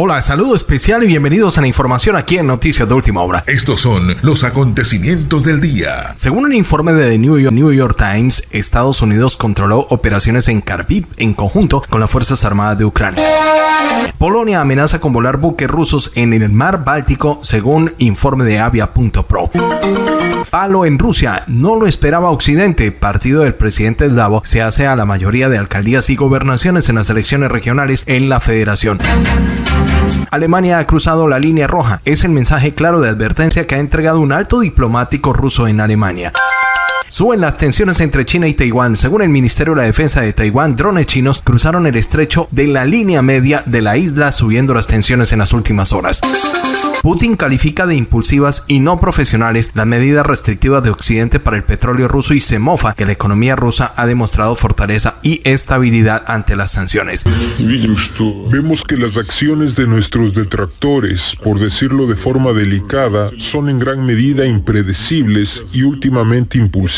Hola, saludo especial y bienvenidos a la información aquí en Noticias de Última Hora. Estos son los acontecimientos del día. Según un informe de The New York, New York Times, Estados Unidos controló operaciones en Kharkiv en conjunto con las Fuerzas Armadas de Ucrania. Polonia amenaza con volar buques rusos en el mar Báltico, según informe de Avia.pro. Palo en Rusia, no lo esperaba Occidente. Partido del presidente eslavo se hace a la mayoría de alcaldías y gobernaciones en las elecciones regionales en la federación. Alemania ha cruzado la línea roja. Es el mensaje claro de advertencia que ha entregado un alto diplomático ruso en Alemania. Suben las tensiones entre China y Taiwán. Según el Ministerio de la Defensa de Taiwán, drones chinos cruzaron el estrecho de la línea media de la isla, subiendo las tensiones en las últimas horas. Putin califica de impulsivas y no profesionales las medidas restrictivas de Occidente para el petróleo ruso y se mofa que la economía rusa ha demostrado fortaleza y estabilidad ante las sanciones. Vemos que las acciones de nuestros detractores, por decirlo de forma delicada, son en gran medida impredecibles y últimamente impulsivas.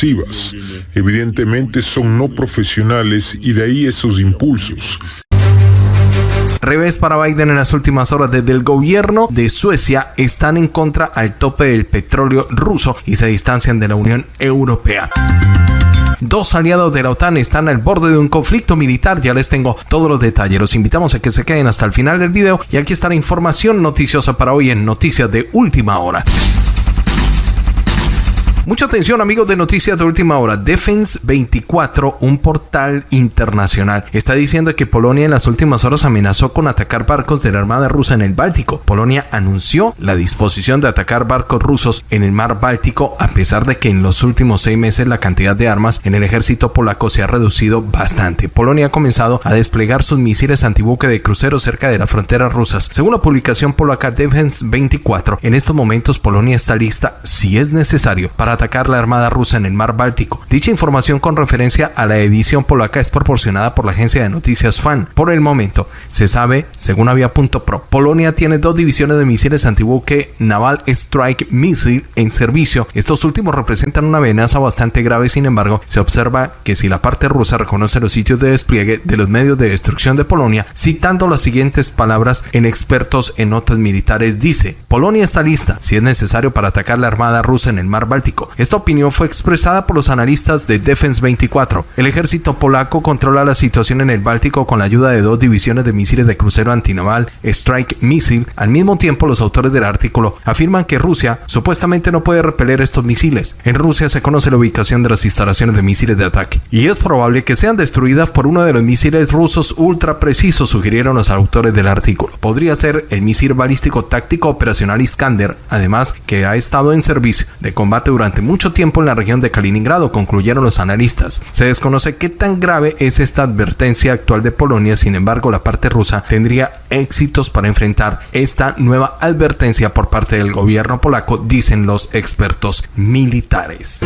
Evidentemente son no profesionales y de ahí esos impulsos. Revés para Biden en las últimas horas desde el gobierno de Suecia están en contra al tope del petróleo ruso y se distancian de la Unión Europea. Dos aliados de la OTAN están al borde de un conflicto militar. Ya les tengo todos los detalles. Los invitamos a que se queden hasta el final del video. Y aquí está la información noticiosa para hoy en Noticias de Última Hora. Mucha atención amigos de Noticias de Última Hora. Defense 24, un portal internacional, está diciendo que Polonia en las últimas horas amenazó con atacar barcos de la Armada rusa en el Báltico. Polonia anunció la disposición de atacar barcos rusos en el mar Báltico a pesar de que en los últimos seis meses la cantidad de armas en el ejército polaco se ha reducido bastante. Polonia ha comenzado a desplegar sus misiles antibuque de crucero cerca de las fronteras rusas. Según la publicación polaca Defense 24, en estos momentos Polonia está lista, si es necesario, para atacar la Armada rusa en el mar Báltico. Dicha información con referencia a la edición polaca es proporcionada por la agencia de noticias FAN. Por el momento, se sabe, según Avia.pro, Polonia tiene dos divisiones de misiles antibuque Naval Strike Missile en servicio. Estos últimos representan una amenaza bastante grave, sin embargo, se observa que si la parte rusa reconoce los sitios de despliegue de los medios de destrucción de Polonia, citando las siguientes palabras en expertos en notas militares, dice, Polonia está lista, si es necesario, para atacar la Armada rusa en el mar Báltico esta opinión fue expresada por los analistas de Defense 24. El ejército polaco controla la situación en el Báltico con la ayuda de dos divisiones de misiles de crucero antinaval Strike Missile. Al mismo tiempo, los autores del artículo afirman que Rusia supuestamente no puede repeler estos misiles. En Rusia se conoce la ubicación de las instalaciones de misiles de ataque y es probable que sean destruidas por uno de los misiles rusos ultra precisos, sugirieron los autores del artículo. Podría ser el misil balístico táctico operacional Iskander, además que ha estado en servicio de combate durante mucho tiempo en la región de Kaliningrado, concluyeron los analistas. Se desconoce qué tan grave es esta advertencia actual de Polonia, sin embargo la parte rusa tendría éxitos para enfrentar esta nueva advertencia por parte del gobierno polaco, dicen los expertos militares.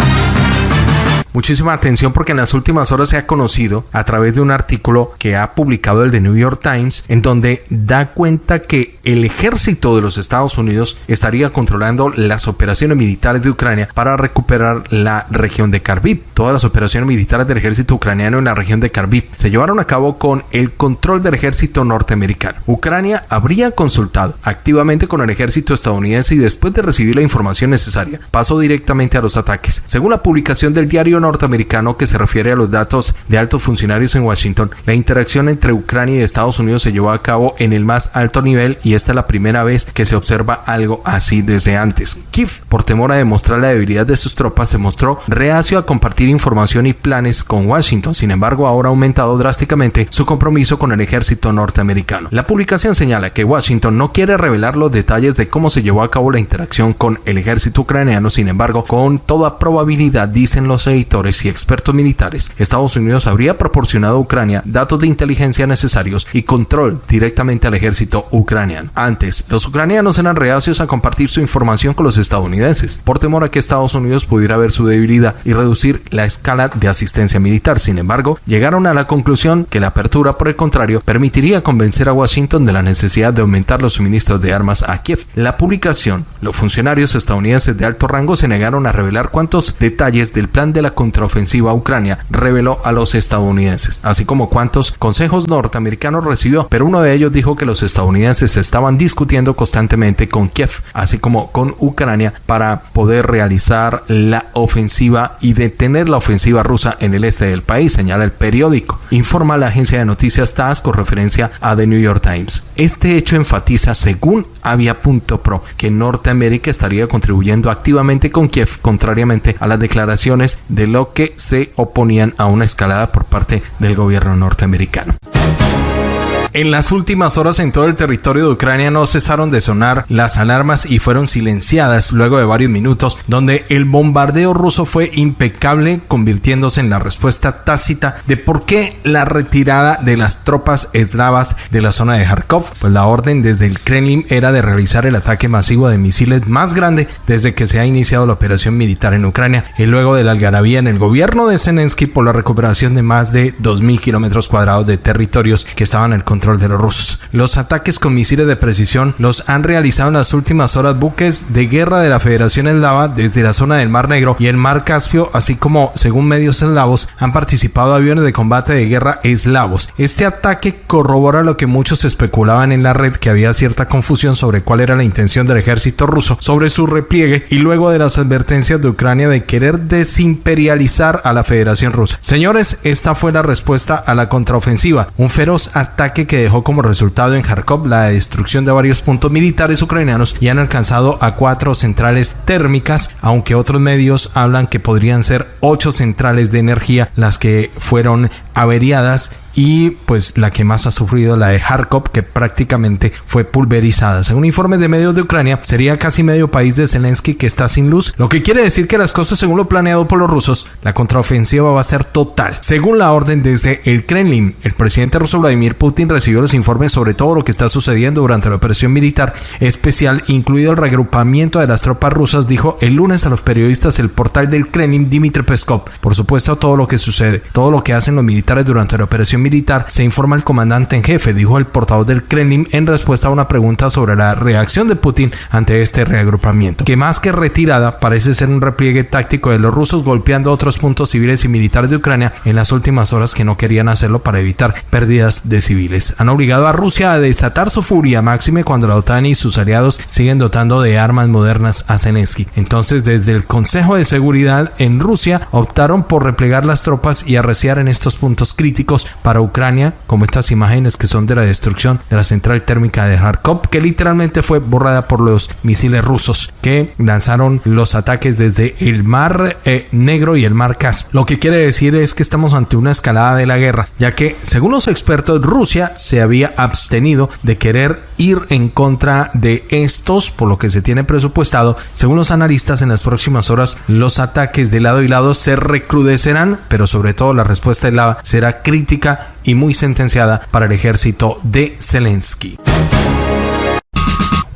Muchísima atención porque en las últimas horas se ha conocido a través de un artículo que ha publicado el The New York Times en donde da cuenta que el ejército de los Estados Unidos estaría controlando las operaciones militares de Ucrania para recuperar la región de Kharkiv. Todas las operaciones militares del ejército ucraniano en la región de Kharkiv se llevaron a cabo con el control del ejército norteamericano. Ucrania habría consultado activamente con el ejército estadounidense y después de recibir la información necesaria pasó directamente a los ataques. Según la publicación del diario norteamericano que se refiere a los datos de altos funcionarios en Washington, la interacción entre Ucrania y Estados Unidos se llevó a cabo en el más alto nivel y esta es la primera vez que se observa algo así desde antes. Kiev, por temor a demostrar la debilidad de sus tropas, se mostró reacio a compartir información y planes con Washington. Sin embargo, ahora ha aumentado drásticamente su compromiso con el ejército norteamericano. La publicación señala que Washington no quiere revelar los detalles de cómo se llevó a cabo la interacción con el ejército ucraniano. Sin embargo, con toda probabilidad, dicen los editores, y expertos militares, Estados Unidos habría proporcionado a Ucrania datos de inteligencia necesarios y control directamente al ejército ucraniano. Antes, los ucranianos eran reacios a compartir su información con los estadounidenses, por temor a que Estados Unidos pudiera ver su debilidad y reducir la escala de asistencia militar. Sin embargo, llegaron a la conclusión que la apertura, por el contrario, permitiría convencer a Washington de la necesidad de aumentar los suministros de armas a Kiev. La publicación, los funcionarios estadounidenses de alto rango se negaron a revelar cuántos detalles del plan de la contraofensiva a Ucrania reveló a los estadounidenses, así como cuántos consejos norteamericanos recibió, pero uno de ellos dijo que los estadounidenses estaban discutiendo constantemente con Kiev, así como con Ucrania, para poder realizar la ofensiva y detener la ofensiva rusa en el este del país, señala el periódico. Informa la agencia de noticias TAS con referencia a The New York Times. Este hecho enfatiza, según Avia.pro, que Norteamérica estaría contribuyendo activamente con Kiev, contrariamente a las declaraciones de lo que se oponían a una escalada por parte del gobierno norteamericano. En las últimas horas en todo el territorio de Ucrania no cesaron de sonar las alarmas y fueron silenciadas luego de varios minutos, donde el bombardeo ruso fue impecable, convirtiéndose en la respuesta tácita de por qué la retirada de las tropas eslavas de la zona de Kharkov. Pues la orden desde el Kremlin era de realizar el ataque masivo de misiles más grande desde que se ha iniciado la operación militar en Ucrania y luego de la algarabía en el gobierno de Zelensky por la recuperación de más de 2.000 kilómetros cuadrados de territorios que estaban en el de los rusos. Los ataques con misiles de precisión los han realizado en las últimas horas buques de guerra de la Federación Eslava desde la zona del Mar Negro y el Mar Caspio, así como, según medios eslavos, han participado aviones de combate de guerra eslavos. Este ataque corrobora lo que muchos especulaban en la red, que había cierta confusión sobre cuál era la intención del ejército ruso sobre su repliegue y luego de las advertencias de Ucrania de querer desimperializar a la Federación Rusa. Señores, esta fue la respuesta a la contraofensiva, un feroz ataque que dejó como resultado en Kharkov la destrucción de varios puntos militares ucranianos y han alcanzado a cuatro centrales térmicas, aunque otros medios hablan que podrían ser ocho centrales de energía las que fueron averiadas y pues la que más ha sufrido la de Kharkov que prácticamente fue pulverizada. Según informes de medios de Ucrania, sería casi medio país de Zelensky que está sin luz, lo que quiere decir que las cosas según lo planeado por los rusos, la contraofensiva va a ser total. Según la orden desde el Kremlin, el presidente ruso Vladimir Putin recibió los informes sobre todo lo que está sucediendo durante la operación militar especial, incluido el reagrupamiento de las tropas rusas, dijo el lunes a los periodistas el portal del Kremlin Dmitry Peskov. Por supuesto, todo lo que sucede, todo lo que hacen los militares durante la operación militar, se informa el comandante en jefe, dijo el portavoz del Kremlin en respuesta a una pregunta sobre la reacción de Putin ante este reagrupamiento, que más que retirada parece ser un repliegue táctico de los rusos golpeando otros puntos civiles y militares de Ucrania en las últimas horas que no querían hacerlo para evitar pérdidas de civiles. Han obligado a Rusia a desatar su furia máxime cuando la OTAN y sus aliados siguen dotando de armas modernas a Zelensky. Entonces, desde el Consejo de Seguridad en Rusia optaron por replegar las tropas y arreciar en estos puntos críticos para Ucrania, como estas imágenes que son de la destrucción de la central térmica de Kharkov, que literalmente fue borrada por los misiles rusos que lanzaron los ataques desde el Mar eh, Negro y el Mar Caspio. Lo que quiere decir es que estamos ante una escalada de la guerra, ya que, según los expertos, Rusia se había abstenido de querer ir en contra de estos, por lo que se tiene presupuestado. Según los analistas, en las próximas horas los ataques de lado y lado se recrudecerán, pero sobre todo la respuesta de lava será crítica y muy sentenciada para el ejército de Zelensky.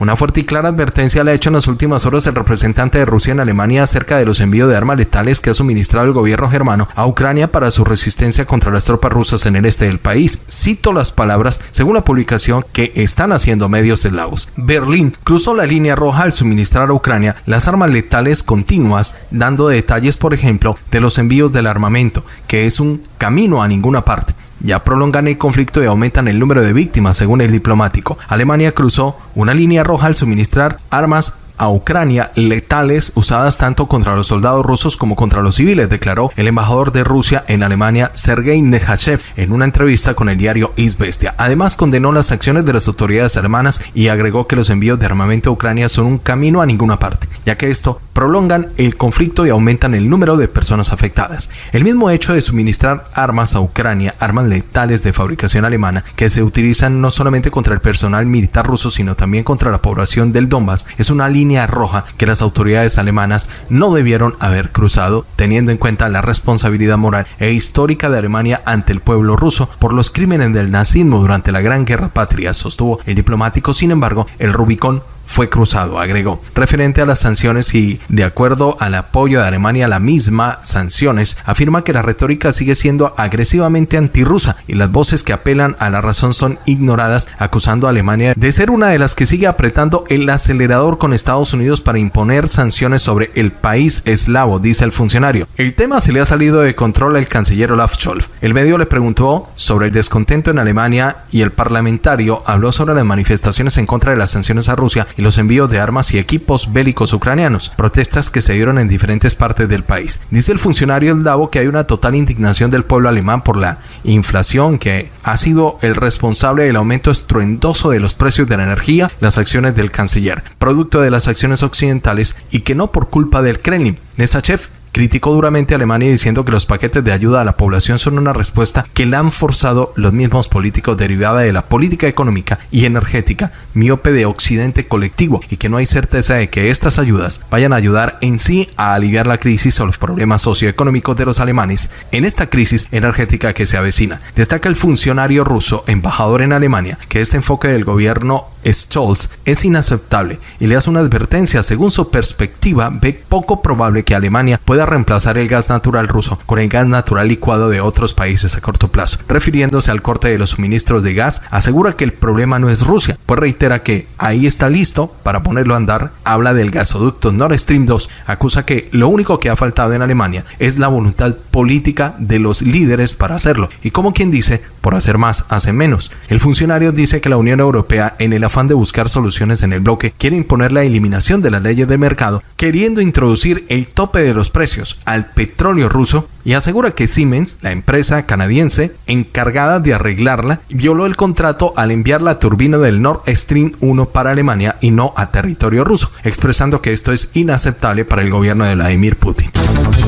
Una fuerte y clara advertencia le ha hecho en las últimas horas el representante de Rusia en Alemania acerca de los envíos de armas letales que ha suministrado el gobierno germano a Ucrania para su resistencia contra las tropas rusas en el este del país. Cito las palabras según la publicación que están haciendo medios eslavos. Berlín cruzó la línea roja al suministrar a Ucrania las armas letales continuas, dando detalles, por ejemplo, de los envíos del armamento, que es un camino a ninguna parte ya prolongan el conflicto y aumentan el número de víctimas, según el diplomático. Alemania cruzó una línea roja al suministrar armas a Ucrania letales usadas tanto contra los soldados rusos como contra los civiles, declaró el embajador de Rusia en Alemania, Sergei Nehachev, en una entrevista con el diario Izvestia. Además, condenó las acciones de las autoridades alemanas y agregó que los envíos de armamento a Ucrania son un camino a ninguna parte, ya que esto prolongan el conflicto y aumentan el número de personas afectadas. El mismo hecho de suministrar armas a Ucrania, armas letales de fabricación alemana, que se utilizan no solamente contra el personal militar ruso, sino también contra la población del Donbass, es una línea roja que las autoridades alemanas no debieron haber cruzado, teniendo en cuenta la responsabilidad moral e histórica de Alemania ante el pueblo ruso por los crímenes del nazismo durante la Gran Guerra Patria, sostuvo el diplomático. Sin embargo, el Rubicón fue cruzado, agregó. Referente a las sanciones y De acuerdo al apoyo de Alemania a la misma sanciones, afirma que la retórica sigue siendo agresivamente antirrusa y las voces que apelan a la razón son ignoradas, acusando a Alemania de ser una de las que sigue apretando el acelerador con Estados Unidos para imponer sanciones sobre el país eslavo, dice el funcionario. El tema se le ha salido de control al canciller Olaf Scholz. El medio le preguntó sobre el descontento en Alemania y el parlamentario habló sobre las manifestaciones en contra de las sanciones a Rusia y los envíos de armas y equipos bélicos ucranianos, protestas que se dieron en diferentes partes del país. Dice el funcionario eslavo que hay una total indignación del pueblo alemán por la inflación que ha sido el responsable del aumento estruendoso de los precios de la energía, las acciones del canciller, producto de las acciones occidentales y que no por culpa del Kremlin. Nesachev criticó duramente a Alemania diciendo que los paquetes de ayuda a la población son una respuesta que la han forzado los mismos políticos derivada de la política económica y energética miope de Occidente colectivo y que no hay certeza de que estas ayudas vayan a ayudar en sí a aliviar la crisis o los problemas socioeconómicos de los alemanes en esta crisis energética que se avecina. Destaca el funcionario ruso embajador en Alemania que este enfoque del gobierno Scholz es inaceptable y le hace una advertencia. Según su perspectiva, ve poco probable que Alemania pueda reemplazar el gas natural ruso con el gas natural licuado de otros países a corto plazo. Refiriéndose al corte de los suministros de gas, asegura que el problema no es Rusia, pues reitera que ahí está listo para ponerlo a andar. Habla del gasoducto Nord Stream 2, acusa que lo único que ha faltado en Alemania es la voluntad política de los líderes para hacerlo. Y como quien dice, por hacer más, hace menos. El funcionario dice que la Unión Europea, en el afán de buscar soluciones en el bloque, quiere imponer la eliminación de las leyes de mercado, queriendo introducir el tope de los precios al petróleo ruso y asegura que Siemens, la empresa canadiense encargada de arreglarla, violó el contrato al enviar la turbina del Nord Stream 1 para Alemania y no a territorio ruso, expresando que esto es inaceptable para el gobierno de Vladimir Putin.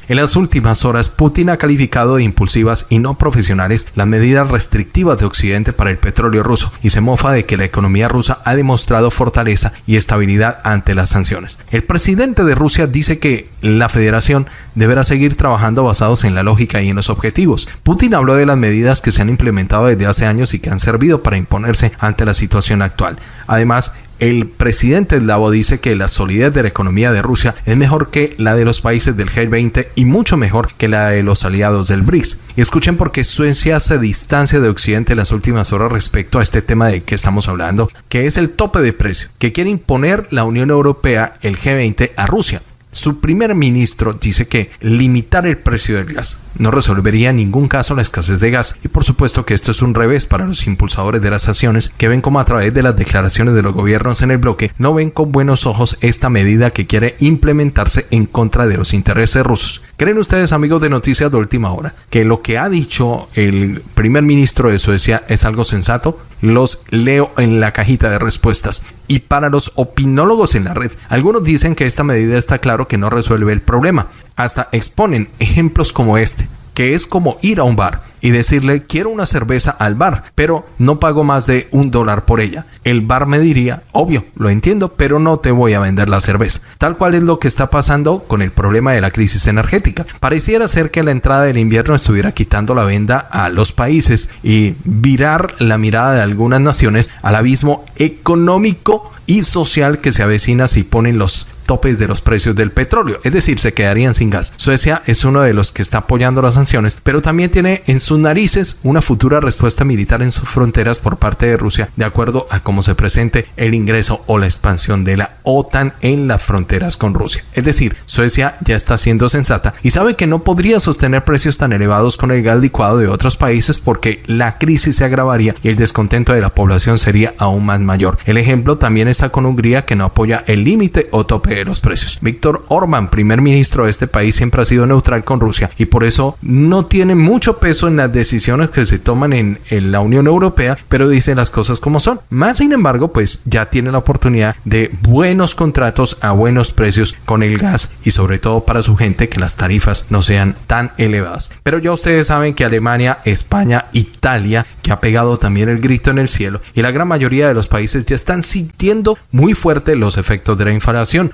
En las últimas horas, Putin ha calificado de impulsivas y no profesionales las medidas restrictivas de Occidente para el petróleo ruso y se mofa de que la economía rusa ha demostrado fortaleza y estabilidad ante las sanciones. El presidente de Rusia dice que la federación deberá seguir trabajando basados en la lógica y en los objetivos. Putin habló de las medidas que se han implementado desde hace años y que han servido para imponerse ante la situación actual. Además, el presidente eslavo dice que la solidez de la economía de Rusia es mejor que la de los países del G20 y mucho mejor que la de los aliados del BRICS. Y escuchen por qué Suecia se distancia de Occidente en las últimas horas respecto a este tema de que estamos hablando, que es el tope de precio que quiere imponer la Unión Europea, el G20, a Rusia. Su primer ministro dice que limitar el precio del gas no resolvería en ningún caso la escasez de gas y por supuesto que esto es un revés para los impulsadores de las acciones que ven como a través de las declaraciones de los gobiernos en el bloque no ven con buenos ojos esta medida que quiere implementarse en contra de los intereses rusos. ¿Creen ustedes amigos de Noticias de Última Hora que lo que ha dicho el primer ministro de Suecia es algo sensato? Los leo en la cajita de respuestas. Y para los opinólogos en la red, algunos dicen que esta medida está claro que no resuelve el problema. Hasta exponen ejemplos como este que es como ir a un bar y decirle quiero una cerveza al bar, pero no pago más de un dólar por ella. El bar me diría, obvio, lo entiendo, pero no te voy a vender la cerveza. Tal cual es lo que está pasando con el problema de la crisis energética. Pareciera ser que la entrada del invierno estuviera quitando la venda a los países y virar la mirada de algunas naciones al abismo económico y social que se avecina si ponen los topes de los precios del petróleo, es decir, se quedarían sin gas. Suecia es uno de los que está apoyando las sanciones, pero también tiene en sus narices una futura respuesta militar en sus fronteras por parte de Rusia, de acuerdo a cómo se presente el ingreso o la expansión de la OTAN en las fronteras con Rusia. Es decir, Suecia ya está siendo sensata y sabe que no podría sostener precios tan elevados con el gas licuado de otros países porque la crisis se agravaría y el descontento de la población sería aún más mayor. El ejemplo también está con Hungría que no apoya el límite o tope los precios. Víctor Orban, primer ministro de este país, siempre ha sido neutral con Rusia y por eso no tiene mucho peso en las decisiones que se toman en, en la Unión Europea, pero dice las cosas como son. Más sin embargo, pues ya tiene la oportunidad de buenos contratos a buenos precios con el gas y sobre todo para su gente que las tarifas no sean tan elevadas. Pero ya ustedes saben que Alemania, España, Italia, que ha pegado también el grito en el cielo y la gran mayoría de los países ya están sintiendo muy fuerte los efectos de la inflación.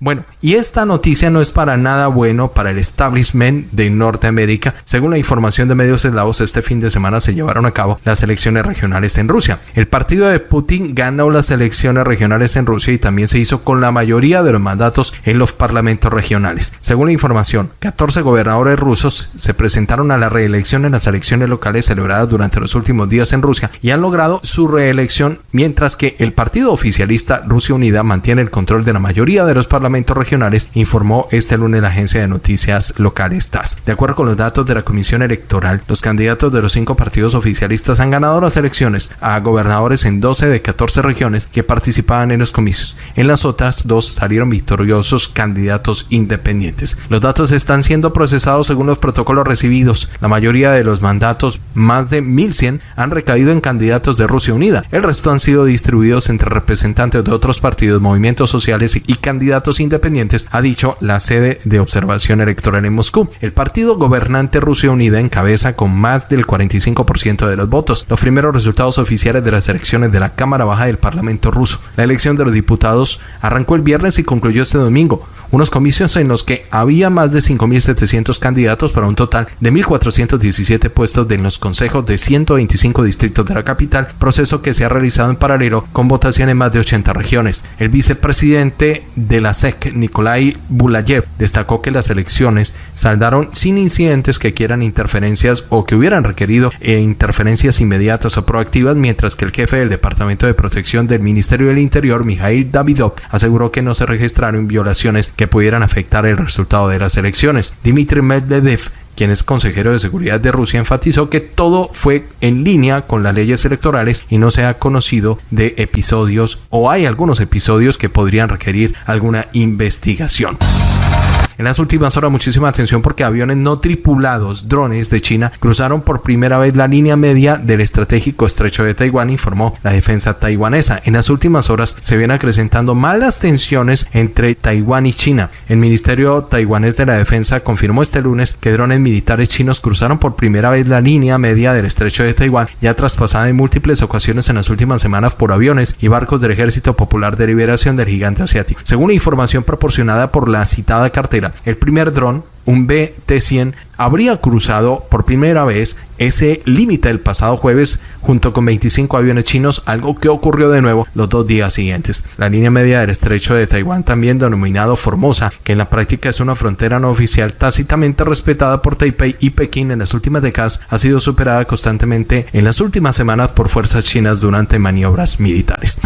Bueno, y esta noticia no es para nada bueno para el establishment de Norteamérica. Según la información de medios eslavos, este fin de semana se llevaron a cabo las elecciones regionales en Rusia. El partido de Putin ganó las elecciones regionales en Rusia y también se hizo con la mayoría de los mandatos en los parlamentos regionales. Según la información, 14 gobernadores rusos se presentaron a la reelección en las elecciones locales celebradas durante los últimos días en Rusia y han logrado su reelección, mientras que el partido oficialista Rusia Unida mantiene el control de la mayoría de los parlamentos regionales, informó este lunes la agencia de noticias locales TAS. De acuerdo con los datos de la Comisión Electoral, los candidatos de los cinco partidos oficialistas han ganado las elecciones a gobernadores en 12 de 14 regiones que participaban en los comicios. En las otras dos salieron victoriosos candidatos independientes. Los datos están siendo procesados según los protocolos recibidos. La mayoría de los mandatos, más de 1100, han recaído en candidatos de Rusia Unida. El resto han sido distribuidos entre representantes de otros partidos, movimientos sociales y candidatos independientes, ha dicho la sede de observación electoral en Moscú. El partido gobernante Rusia Unida encabeza con más del 45% de los votos. Los primeros resultados oficiales de las elecciones de la Cámara Baja del Parlamento ruso. La elección de los diputados arrancó el viernes y concluyó este domingo unos comicios en los que había más de 5.700 candidatos para un total de 1.417 puestos en los consejos de 125 distritos de la capital, proceso que se ha realizado en paralelo con votación en más de 80 regiones. El vicepresidente de la SEC, Nikolai Bulayev, destacó que las elecciones saldaron sin incidentes que quieran interferencias o que hubieran requerido eh, interferencias inmediatas o proactivas, mientras que el jefe del Departamento de Protección del Ministerio del Interior, Mikhail Davidov, aseguró que no se registraron violaciones que pudieran afectar el resultado de las elecciones. Dmitry Medvedev quien es consejero de seguridad de Rusia, enfatizó que todo fue en línea con las leyes electorales y no se ha conocido de episodios o hay algunos episodios que podrían requerir alguna investigación. En las últimas horas muchísima atención porque aviones no tripulados, drones de China, cruzaron por primera vez la línea media del estratégico estrecho de Taiwán, informó la defensa taiwanesa. En las últimas horas se vienen acrecentando malas tensiones entre Taiwán y China. El Ministerio taiwanés de la Defensa confirmó este lunes que drones militares chinos cruzaron por primera vez la línea media del estrecho de Taiwán, ya traspasada en múltiples ocasiones en las últimas semanas por aviones y barcos del Ejército Popular de Liberación del Gigante Asiático. Según información proporcionada por la citada cartera, el primer dron, un BT-100, habría cruzado por primera vez ese límite el pasado jueves junto con 25 aviones chinos, algo que ocurrió de nuevo los dos días siguientes. La línea media del estrecho de Taiwán, también denominado Formosa, que en la práctica es una frontera no oficial tácitamente respetada por Taipei y Pekín en las últimas décadas, ha sido superada constantemente en las últimas semanas por fuerzas chinas durante maniobras militares.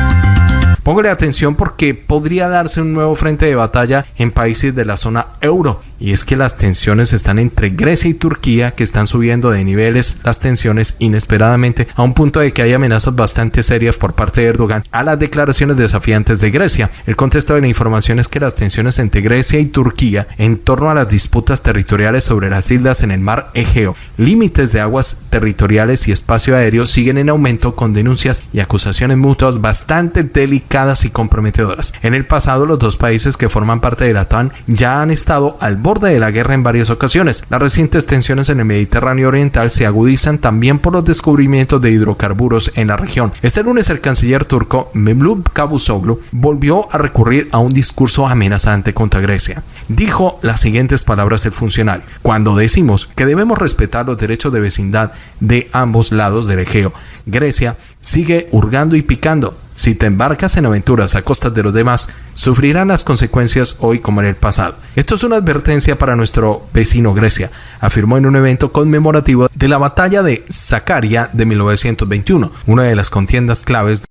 Póngale atención porque podría darse un nuevo frente de batalla en países de la zona euro. Y es que las tensiones están entre Grecia y Turquía que están subiendo de niveles las tensiones inesperadamente a un punto de que hay amenazas bastante serias por parte de Erdogan a las declaraciones desafiantes de Grecia. El contexto de la información es que las tensiones entre Grecia y Turquía en torno a las disputas territoriales sobre las islas en el mar Egeo, límites de aguas territoriales y espacio aéreo siguen en aumento con denuncias y acusaciones mutuas bastante delicadas y comprometedoras. En el pasado, los dos países que forman parte de la TAN ya han estado al borde de la guerra en varias ocasiones. Las recientes tensiones en el Mediterráneo Oriental se agudizan también por los descubrimientos de hidrocarburos en la región. Este lunes el canciller turco Mevlut Cavusoglu volvió a recurrir a un discurso amenazante contra Grecia. Dijo las siguientes palabras el funcionario: Cuando decimos que debemos respetar los derechos de vecindad de ambos lados del Egeo, Grecia sigue hurgando y picando si te embarcas en aventuras a costas de los demás, sufrirán las consecuencias hoy como en el pasado. Esto es una advertencia para nuestro vecino Grecia, afirmó en un evento conmemorativo de la batalla de Zacaria de 1921, una de las contiendas claves